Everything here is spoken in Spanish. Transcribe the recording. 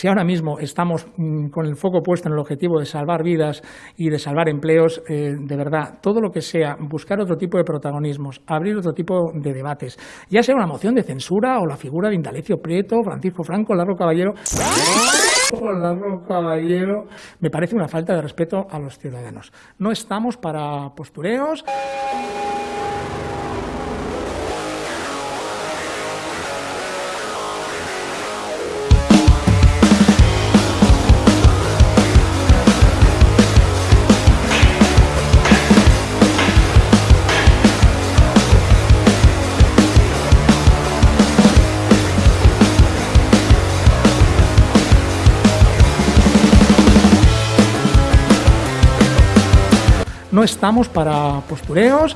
si ahora mismo estamos mm, con el foco puesto en el objetivo de salvar vidas y de salvar empleos, eh, de verdad, todo lo que sea buscar otro tipo de protagonismos, abrir otro tipo de debates, ya sea una moción de censura o la figura de Indalecio Prieto, Francisco Franco, Larro Caballero, Larro Caballero, me parece una falta de respeto a los ciudadanos. No estamos para postureos. No estamos para postureos.